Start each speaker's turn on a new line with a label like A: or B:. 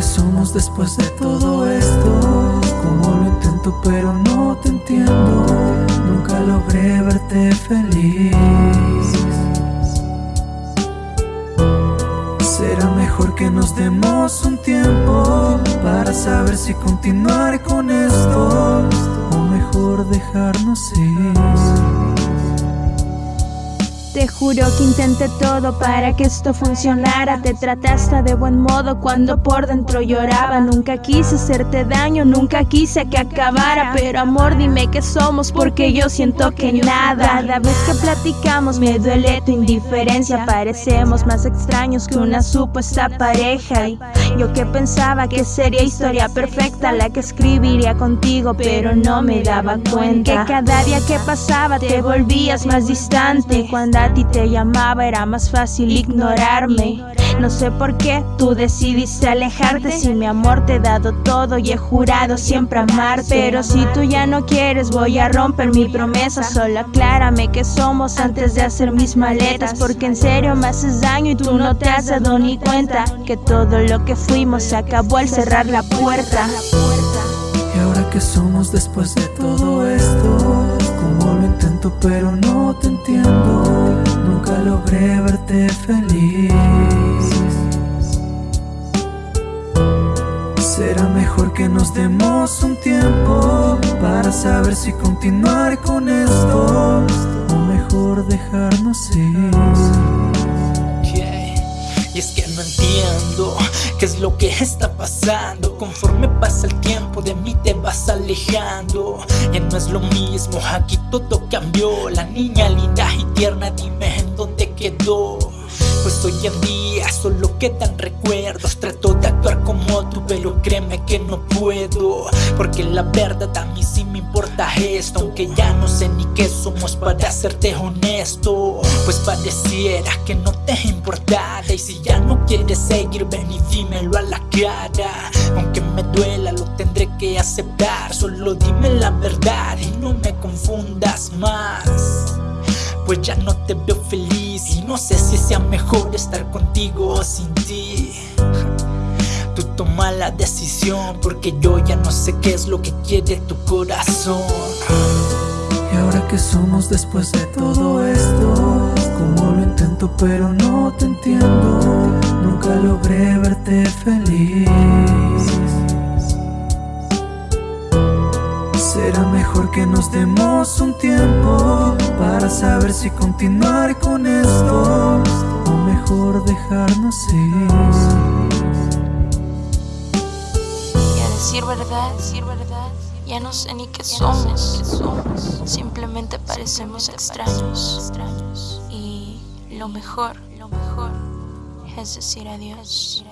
A: somos después de todo esto? Como lo intento pero no te entiendo. Nunca logré verte feliz. Será mejor que nos demos un tiempo Para saber si continuar con esto O mejor dejarnos ir
B: te juro que intenté todo para que esto funcionara. Te trataste de buen modo cuando por dentro lloraba. Nunca quise hacerte daño, nunca quise que acabara. Pero amor dime que somos porque yo siento que nada. Cada vez que platicamos me duele tu indiferencia. Parecemos más extraños que una supuesta pareja. Y yo que pensaba que sería historia perfecta La que escribiría contigo pero no me daba cuenta. Que cada día que pasaba te volvías más distante. Cuando a te llamaba era más fácil ignorarme. No sé por qué tú decidiste alejarte. Si mi amor te he dado todo y he jurado siempre amarte Pero si tú ya no quieres voy a romper mi promesa. Solo aclárame que somos antes de hacer mis maletas Porque en serio me haces daño y tú no te has dado ni cuenta Que todo lo que fuimos se acabó al cerrar la puerta.
A: Y ahora que somos después de todo esto Pero no te entiendo. Nunca logré verte feliz. Será mejor que nos demos un tiempo Para saber si continuar con esto O mejor dejarnos ir
C: y es que no entiendo qué es lo que está pasando. Conforme pasa el tiempo de mí te vas alejando. Ya no es lo mismo, aquí todo cambió. La niña linda y tierna, dime en dónde quedó. Pues hoy en día solo quedan recuerdos. Trato de actuar como tú pero créeme que no puedo. Porque la verdad a mí sí esto Aunque ya no sé ni qué somos para serte honesto. Pues pareciera que no te importara Y si ya no quieres seguir ven y dímelo a la cara. Aunque me duela lo tendré que aceptar Solo dime la verdad y no me confundas más. Pues ya no te veo feliz Y no sé si sea mejor estar contigo o sin ti Tú toma la decisión Porque yo ya no sé qué es lo que quiere tu corazón.
A: Y ahora que somos después de todo esto Como lo intento pero no te entiendo Nunca logré verte feliz. Será mejor que nos demos un tiempo Para saber si continuar con esto O mejor dejarnos ir
D: decir verdad, decir verdad. Ya no sé ni qué somos, simplemente parecemos extraños. Y lo mejor, lo mejor es decir adiós.